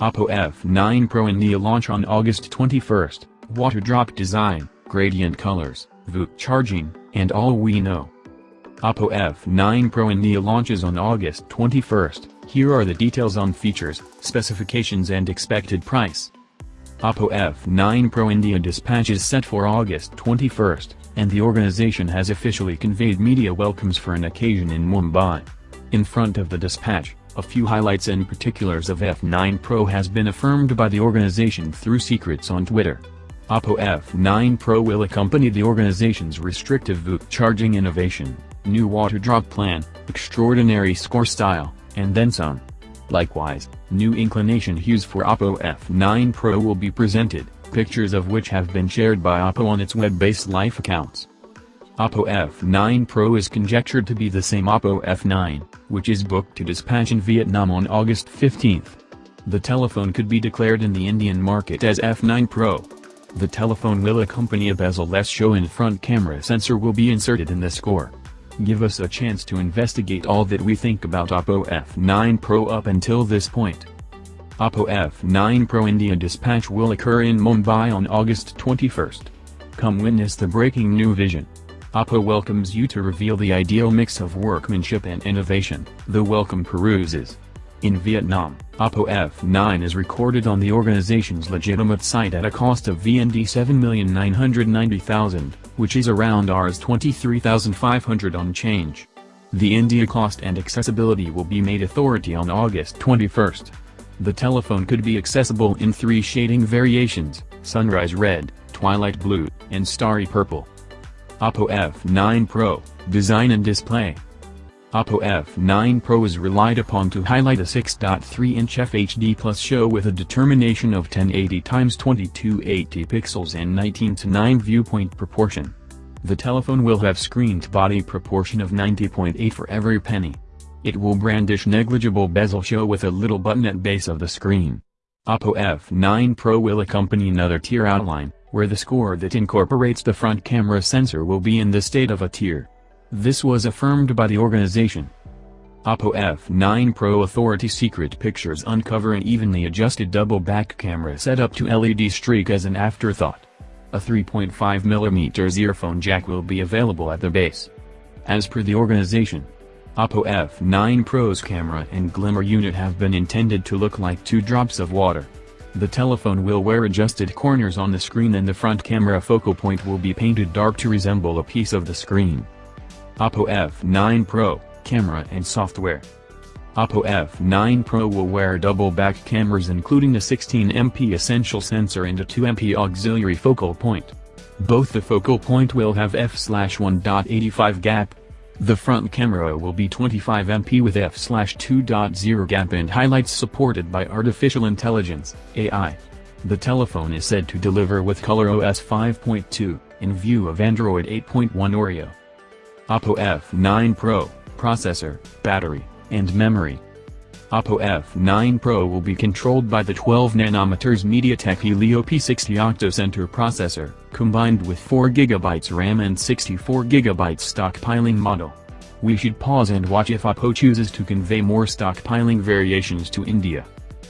Oppo F9 Pro India launch on August 21st, Water drop design, gradient colors, VOOC charging, and all we know. Oppo F9 Pro India launches on August 21st, Here are the details on features, specifications and expected price. Oppo F9 Pro India dispatch is set for August 21, and the organization has officially conveyed media welcomes for an occasion in Mumbai. In front of the dispatch, a few highlights and particulars of F9 Pro has been affirmed by the organization through secrets on Twitter. Oppo F9 Pro will accompany the organization's restrictive VOOC charging innovation, new water drop plan, extraordinary score style, and then some. Likewise, new inclination hues for Oppo F9 Pro will be presented, pictures of which have been shared by Oppo on its web-based life accounts. Oppo F9 Pro is conjectured to be the same Oppo F9, which is booked to dispatch in Vietnam on August 15. The telephone could be declared in the Indian market as F9 Pro. The telephone will accompany a bezel-less show and front camera sensor will be inserted in the score. Give us a chance to investigate all that we think about Oppo F9 Pro up until this point. Oppo F9 Pro India dispatch will occur in Mumbai on August 21. Come witness the breaking new vision. Oppo welcomes you to reveal the ideal mix of workmanship and innovation, the welcome peruses. In Vietnam, Oppo F9 is recorded on the organization's legitimate site at a cost of VND 7,990,000, which is around Rs 23,500 on change. The India cost and accessibility will be made authority on August 21. The telephone could be accessible in three shading variations, Sunrise Red, Twilight Blue, and Starry Purple. Oppo F9 Pro, Design and Display Oppo F9 Pro is relied upon to highlight a 6.3-inch FHD Plus show with a determination of 1080x2280 pixels and 19 to 9 viewpoint proportion. The telephone will have screened body proportion of 90.8 for every penny. It will brandish negligible bezel show with a little button at base of the screen. Oppo F9 Pro will accompany another tier outline, where the score that incorporates the front camera sensor will be in the state of a tier. This was affirmed by the organization. Oppo F9 Pro Authority Secret Pictures uncover an evenly adjusted double back camera set up to LED streak as an afterthought. A 3.5mm earphone jack will be available at the base. As per the organization, Oppo F9 Pro's camera and glimmer unit have been intended to look like two drops of water. The telephone will wear adjusted corners on the screen and the front camera focal point will be painted dark to resemble a piece of the screen. Oppo F9 Pro, Camera and Software Oppo F9 Pro will wear double back cameras including a 16MP essential sensor and a 2MP auxiliary focal point. Both the focal point will have f/1.85 gap, the front camera will be 25MP with f/2.0 gap and highlights supported by artificial intelligence, AI. The telephone is said to deliver with ColorOS 5.2, in view of Android 8.1 Oreo. Oppo F9 Pro, processor, battery, and memory. Oppo F9 Pro will be controlled by the 12nm MediaTek Helio P60 Octo-Center processor, combined with 4GB RAM and 64GB stockpiling model. We should pause and watch if Oppo chooses to convey more stockpiling variations to India.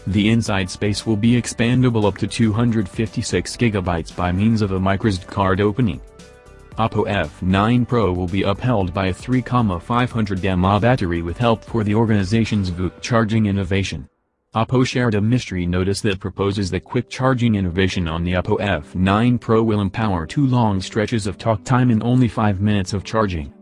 The inside space will be expandable up to 256GB by means of a microSD card opening. Oppo F9 Pro will be upheld by a 3,500 mAh battery with help for the organization's VOOC charging innovation. Oppo shared a mystery notice that proposes the quick charging innovation on the Oppo F9 Pro will empower two long stretches of talk time in only 5 minutes of charging.